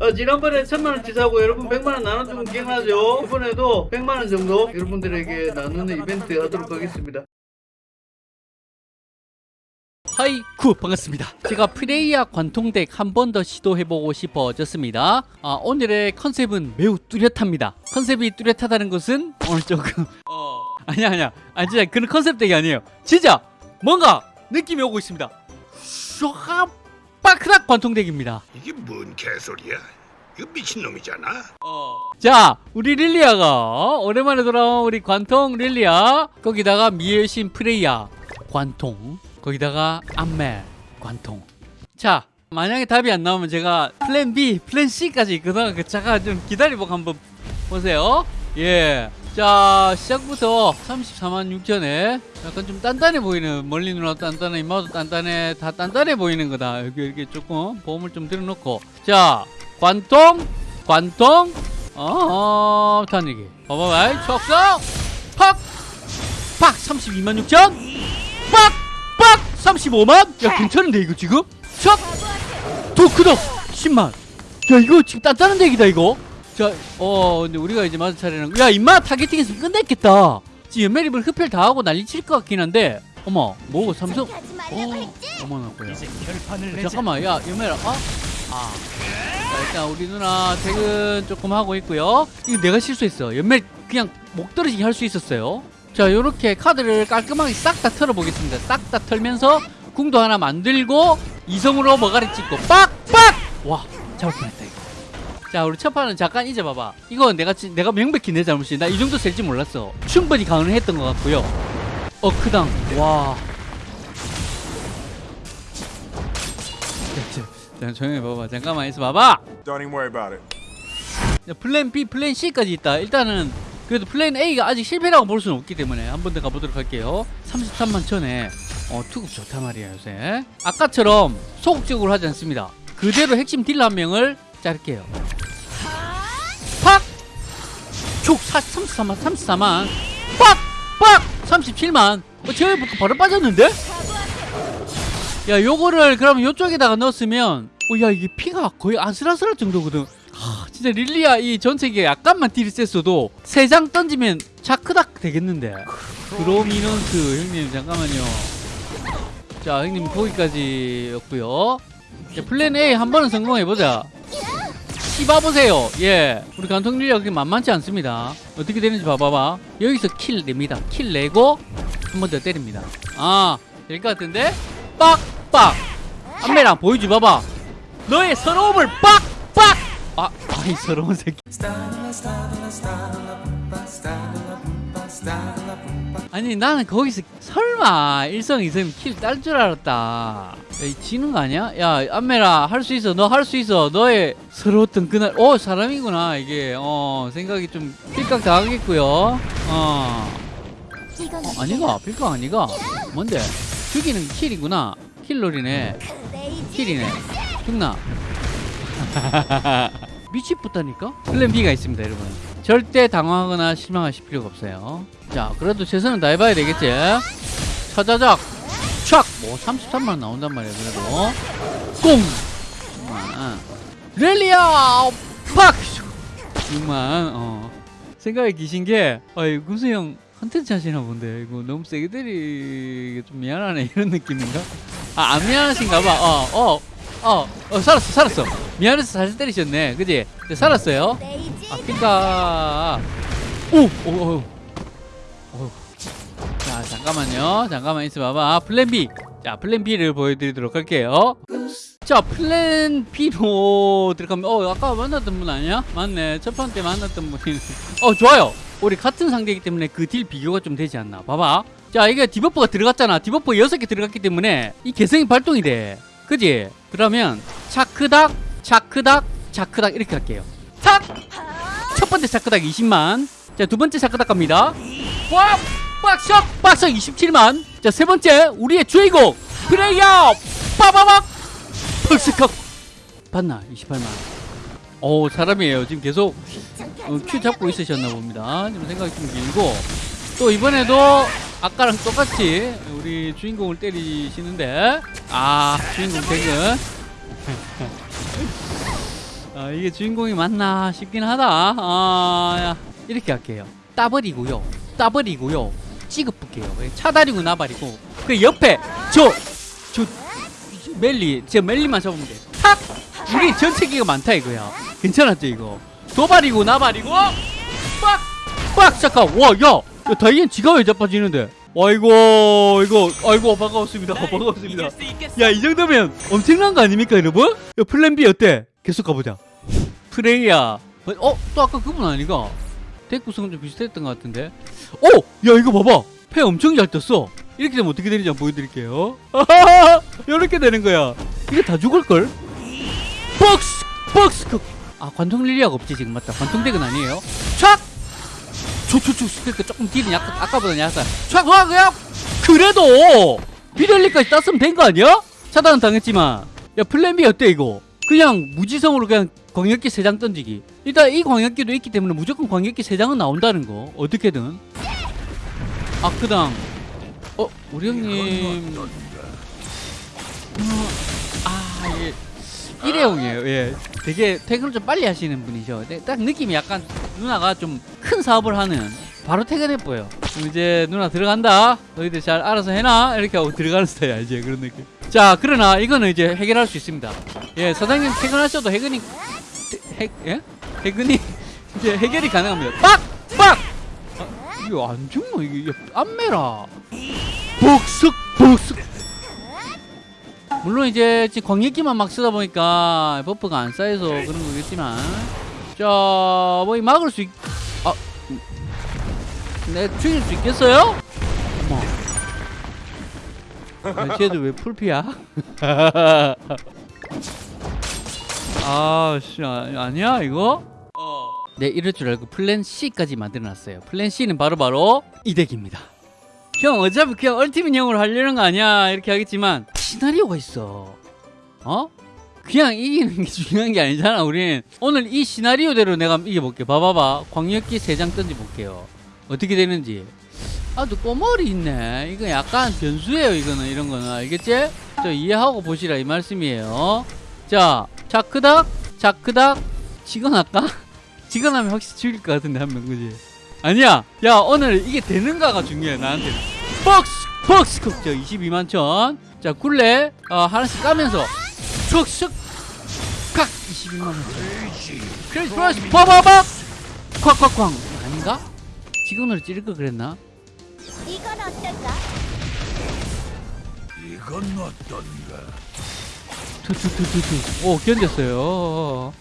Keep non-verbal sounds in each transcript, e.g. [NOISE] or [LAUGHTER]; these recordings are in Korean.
어, 지난번에 천만원 치 사고 여러분 백만원 나눠주면 기억나죠? 이번에도 백만원 정도 여러분들에게 나누는 이벤트 하도록 하겠습니다. 하이쿠 반갑습니다. 제가 프레이야 관통덱 한 번 더 시도해보고 싶어졌습니다. 아, 오늘의 컨셉은 매우 뚜렷합니다. 컨셉이 뚜렷하다는 것은 오늘 조금 어 아니야 아니야. 아니 진짜 그런 컨셉 덱이 아니에요. 진짜 뭔가 느낌이 오고 있습니다. 슈 하 빠크락 관통덱입니다. 이게 뭔 개소리야? 이거 미친놈이잖아. 자 우리 릴리아가 오랜만에 돌아온 우리 관통 릴리아. 거기다가 미엘신 프레이야 관통. 거기다가 암멜. 관통. 자 만약에 답이 안 나오면 제가 플랜 B 플랜 C까지 있거든 그 잠깐 좀 기다려보고 한번 보세요. 예 자 시작부터 34만 6천에 약간 좀 단단해 보이는 멀리 누나 단단해 이마도 단단해 다 단단해 보이는 거다. 여기 이렇게 조금 보험을 좀 들어놓고. 자 관통 관통. 어 단리기. 봐봐봐 척석 팍팍! 32만 6천. 빡빡 35만. 야 괜찮은데 이거 지금? 척더 크다 10만. 야 이거 지금 단단한 얘기다 이거 자 어 근데 우리가 이제 맞은 차례는 야 임마 타겟팅에서 끝냈겠다. 지금 연매립을 흡혈 다 하고 난리 칠 것 같긴 한데. 어머 뭐 삼성? 어 어머나 뭐야. 이제 결판을 어. 잠깐만 야 연매라 어? 아. 자, 일단 우리 누나 퇴근 조금 하고 있고요. 이거 내가 실수했어. 연매 그냥 목 떨어지게 할 수 있었어요. 자 요렇게 카드를 깔끔하게 싹 다 털어보겠습니다. 싹 다 털면서 궁도 하나 만들고 이성으로 머가리 찍고 빡 빡! 와 잡을 뻔했다 자 우리 첫 판은 잠깐 잊어봐봐 이거 내가 지- 내가 명백히 내 잘못이 나 이 정도 셀줄 몰랐어 충분히 가능했던 것 같고요 어크당 와 자, 자, 조용히 봐봐 잠깐만 있어 봐봐. 자, 플랜 B, 플랜 C까지 있다. 일단은 그래도 플랜 A가 아직 실패라고 볼 수는 없기 때문에 한 번 더 가보도록 할게요. 33만 천에 어, 투급 좋단 말이야 요새. 아까처럼 소극적으로 하지 않습니다. 그대로 핵심 딜러 한 명을 자를게요. 촉 34만, 34만. 빡! 빡! 37만. 어, 제가 바로 빠졌는데? 야, 요거를 그러면 요쪽에다가 넣었으면 어, 야, 이게 피가 거의 아슬아슬할 정도거든. 하, 진짜 릴리아 이 전체기에 약간만 딜이 셌어도 세 장 던지면 차크닥 되겠는데 그로미넌스 형님 잠깐만요 자 형님 거기까지였고요 자, 플랜 A 한 번은 성공해보자 씹어보세요. 예. 우리 간통 릴리아 그렇게 만만치 않습니다. 어떻게 되는지 봐봐봐. 여기서 킬 냅니다. 킬 내고 한 번 더 때립니다. 아될 것 같은데? 빡빡. 안메랑 보여줘 봐봐. 너의 서러움을 빡빡. 아, 아이 서러운 새끼. 아니 나는 거기서 설마 일성 이성 킬 딸 줄 알았다. 야, 이 지는 거 아니야? 야 안메라 할 수 있어. 너 할 수 있어. 너의 서러웠던 그날. 어 사람이구나 이게. 어 생각이 좀 필각 당하겠고요. 어. 어 아니가 필각 아니가. 뭔데? 죽이는 킬이구나. 킬롤이네. 킬이네. 죽나? [LAUGHS] 미치겠다니까? 플랜 B가 있습니다 여러분 절대 당황하거나 실망하실 필요가 없어요 자 그래도 최선은 다해봐야 되겠지 차자작 촥! 뭐 33만원 나온단 말이야 그래도 꽁! 6만 렐리아! 팍! 6만 어 생각이 기신 게 아이 구수 형 컨텐츠 하시나 본데 이거 너무 세게 때리기 좀 미안하네 [LAUGHS] 이런 느낌인가? 아 안 미안하신가 봐 어 어, 어, 어, 살았어, 살았어. 미안해서 살살 때리셨네. 그지? 네, 살았어요. 아, 그니까. 오! 오, 오, 오. 자, 잠깐만요. 잠깐만 있어봐봐. 플랜 B. 자, 플랜 B를 보여드리도록 할게요. 자, 플랜 B로 들어가면, 어, 아까 만났던 분 아니야? 맞네. 첫판때 만났던 분이. 어, 좋아요. 우리 같은 상대이기 때문에 그 deal 비교가 좀 되지 않나. 봐봐. 자, 이게 debuff가 들어갔잖아. debuff 6개 들어갔기 때문에 이 개성이 발동이 돼. 그지? 그러면 차크닥, 차크닥, 차크닥 이렇게 할게요. 탁! 첫 번째 차크닥 20만. 자, 두 번째 차크닥 갑니다. 와! 빡석! 빡석 27만. 자, 세 번째 우리의 주인공 프레이어! 빠바박! 펄스컵! 봤나? 28만. 오, 사람이에요. 지금 계속 어, 큐 잡고 있으셨나 봅니다. 지금 생각이 좀 길고 또 이번에도 아까랑 똑같이 우리 주인공을 때리시는데 아 주인공 퇴근 아, 이게 주인공이 맞나 싶긴 하다. 아, 야. 이렇게 할게요. 따버리고요. 따버리고요. 찌급볼게요. 차다리고 나발이고. 그 옆에 저, 저 멜리, 저 멜리만 잡으면 돼. 탁! 우리 전체기가 많다 이거야. 괜찮았죠 이거? 도발이고 나발이고 빡! 빡! 잠깐! 와, 야! 야 다이앤 지가 왜 자빠지는데? 와 이거 이거 아이고 반가웠습니다 반가웠습니다 야 이 정도면 엄청난 거 아닙니까 여러분? 야 플랜 B 어때? 계속 가보자 프레이야 어? 또 아까 그분 아니가? 덱 구성 좀 비슷했던 것 같은데 어! 야 이거 봐봐 패 엄청 잘 떴어 이렇게 되면 어떻게 되는지 한번 보여드릴게요 [LAUGHS] 이렇게 되는 거야 이게 다 죽을걸? 박스! 박스! 그- 아 관통 릴리아가 없지 지금 맞다 관통 덱은 아니에요 촥! 초초초 스펙 조금 딜이 약간 아까보다 약간 촥! 와 그냥 그래도 비델리까지 땄으면 된 거 아니야? 차단은 당했지만 야 플랜 B 어때 이거? 그냥 무지성으로 그냥 광역기 3장 던지기. 일단 이 광역기도 있기 때문에 무조건 광역기 3장은 나온다는 거. 어떻게든. 아크당. 어? 우리 형님. 어, 아 이게 일회용이에요. 예. 되게 퇴근을 좀 빨리 하시는 분이죠 근데 딱 느낌이 약간 누나가 좀 큰 사업을 하는. 바로 퇴근해 보여. 이제 누나 들어간다. 너희들 잘 알아서 해놔. 이렇게 하고 들어가는 스타일 알지 그런 느낌 자 그러나 이거는 이제 해결할 수 있습니다 예 사장님 퇴근하셔도 해근이 해, 예? 해근이 [LAUGHS] 이제 해결이 가능합니다 빡! 빡! 아, 이거 안 죽노 이게 안 매라 복숙 복숙 물론 이제 지금 광역기만 막 쓰다 보니까 buff가 안 쌓여서 그런 거겠지만 자뭐 막을 수 있... 아 음. 내 죽일 수 있겠어요? 쟤도 왜 풀피야? [LAUGHS] 아씨 아 니야 이거? 네 이럴 줄 알고 플랜 C까지 만들어놨어요. 플랜 C는 바로 바로 이 덱입니다. 형 어차피 그냥 ultimate 형으로 하려는 거 아니야 이렇게 하겠지만. 시나리오가 있어. 어? 그냥 이기는 게 [LAUGHS] 중요한 게 아니잖아 우린. 오늘 이 시나리오대로 내가 이겨볼게. 봐봐봐. 광역기 3장 던져볼게요. 어떻게 되는지 아또 꼬머리 있네. 이거 약간 변수예요 이거는. 이런 거는. 알겠지? 저 이해하고 보시라 이 말씀이에요. 자 자크닥 자크닥. 직원할까? [LAUGHS] 직원하면 확실히 죽일 것 같은데 한 명 그지? 아니야. 야 오늘 이게 되는가가 중요해 나한테는 박스 박스 컵자 22만 천자 굴레. 어, 하나씩 까면서. 슉슉 칵. 22만 원. 크레이지 플러스 빠바박 콱콱쾅 아닌가? 직원으로 찌를 걸 그랬나? 이건 어떨까? 이건 어떤가? 투투투투투. 오 견뎠어요.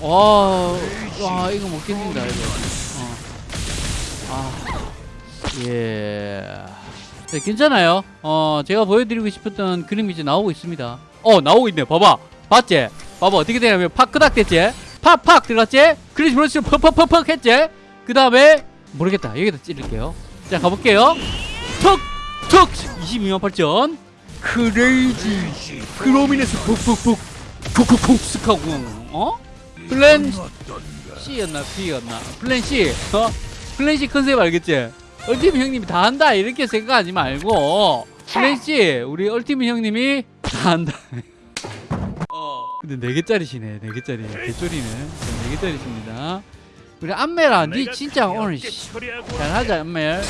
와, 와 이거 못 견딘다 이거. 어. 아 예. 네, 괜찮아요. 어 제가 보여드리고 싶었던 그림이 이제 나오고 있습니다. 어 나오고 있네. 봐봐. 봤지? 봐봐. 어떻게 되냐면 팍 끄닥 됐지? 팍 팍 들어갔지? 그리고 그렇지 퍽퍽퍽퍽 했지? 그 다음에 모르겠다. 여기다 찌를게요. 자 가볼게요. 톡톡 22만 8천 크레이지. 크로미네스 푹푹푹. 푹푹푹 스카고. 어? 플랜 C였나 B였나? 플랜 C. 어? 플랜 C 컨셉 알겠지? ultimate 형님이 다 한다. 이렇게 생각하지 말고. 플랜 C. 우리 ultimate 형님이 다 한다. [LAUGHS] 어. 근데 4개짜리시네. 4개짜리. 개쫄이네 4개짜리십니다 우리 안메라 니 진짜 오늘 씨, 잘하자 안멜.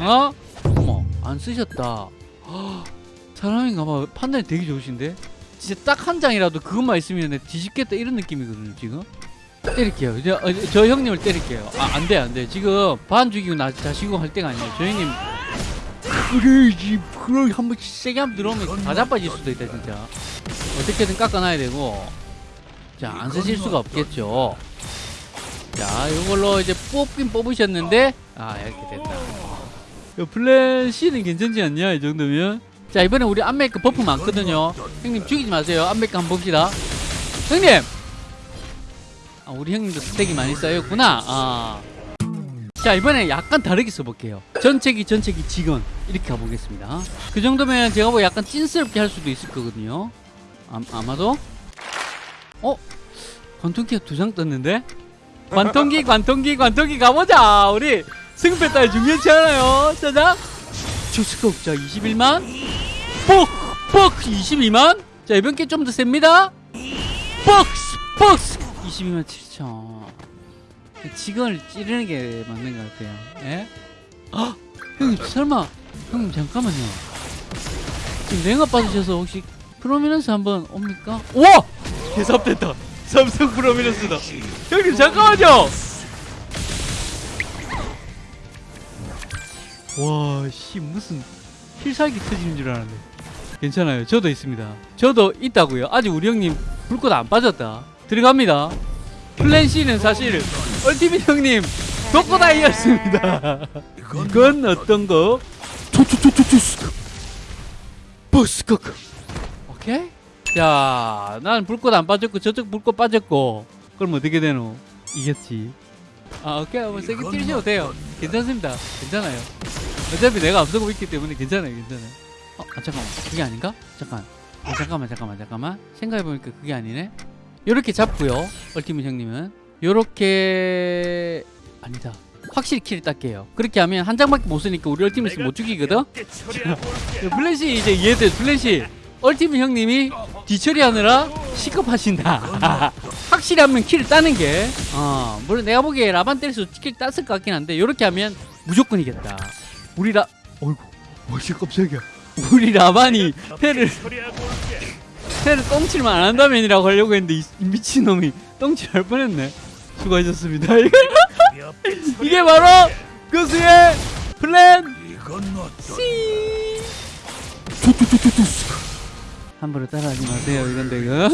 어? 어머 안 쓰셨다. [GASPS] 헉, 사람인가봐. 판단이 되게 좋으신데? 진짜 딱 한 장이라도 그것만 있으면 내 뒤집겠다 이런 느낌이거든요 지금. 때릴게요. 저, 어, 저 형님을 때릴게요. 아 안돼 안돼. 지금 반 죽이고 나 자시고 할 때가 아니에요. 저 형님. 그래야지 그래 한번 세게 한번 들어오면 다 자빠질 수도 있다 진짜. 어떻게든 깎아놔야 되고. 자안 쓰실 수가 없겠죠 자 이걸로 이제 뽑긴 뽑으셨는데 아 이렇게 됐다. C는 괜찮지 않냐 이 정도면? 자 이번에 우리 안메이크 버프 많거든요. 형님 죽이지 마세요. 안메이크 한번 봅시다. 형님! 아, 우리 형님도 스택이 많이 쌓였구나. 아. 자 이번에 약간 다르게 써볼게요. 전체기 전체기 직원. 이렇게 가보겠습니다. 그 정도면 제가 뭐 약간 찐스럽게 할 수도 있을 거거든요. 아, 아마도? 어? 관통기가 두 장 떴는데? 관통기 관통기 관통기 가보자. 우리 승패 따위 중요치 않아요. 짜잔. 주스컵 자 21만. 뽁뽁 22만. 자 이번 게 좀 더 셉니다. 박스 박스 22만 7천. 직원을 찌르는 게 맞는 것 같아요. 예? 아 형님 설마 형님 잠깐만요. 지금 냉아 빠지셔서 혹시 프로미넌스 한번 옵니까? 우와! 개삽됐다 삼성 프로미넌스다. 형님 잠깐만요! 와씨 무슨 필살기 터지는 줄 알았네. 괜찮아요. 저도 있습니다. 저도 있다고요. 아직 우리 형님 불꽃 안 빠졌다. 들어갑니다. 플랜 C는 사실 ultimate 형님 독고다이였습니다. 이건 어떤 거? 투투투투투 버스커크. 오케이 자 나는 불꽃 안 빠졌고 저쪽 불꽃 빠졌고. 그럼 어떻게 되노? 이겼지. 아 오케이. 뭐 세게 찌르셔도 돼요. 괜찮습니다. 괜찮아요. 어차피 내가 앞서고 있기 때문에 괜찮아요 괜찮아요. 어 아, 잠깐만. 그게 아닌가? 잠깐. 아, 잠깐만 잠깐만 잠깐만. 생각해보니까 그게 아니네. 요렇게 잡고요 얼티밋 형님은. 요렇게 아니다. 확실히 킬을 닦게요. 그렇게 하면 한 장밖에 못 쓰니까 우리 얼티밋을 못 죽이거든? 플랜 C 이제 이해돼. 플랜 C ultimate 형님이 뒤처리하느라 식겁하신다. [LAUGHS] 확실히 하면 kill을 따는 게 어, 물론 내가 보기에 라반 때려서 kill 땄을 것 같긴 한데 이렇게 하면 무조건 이겼다. 우리 라 어이구 어이 깜짝이야 우리 라반이 패를 패를 똥칠만 안 한다면이라고 하려고 했는데 이, 이 미친놈이 똥칠 할 뻔했네. 수고하셨습니다. [LAUGHS] 이게 바로 교수의 플랜 C 함부로 따라하지 마세요 이건 내가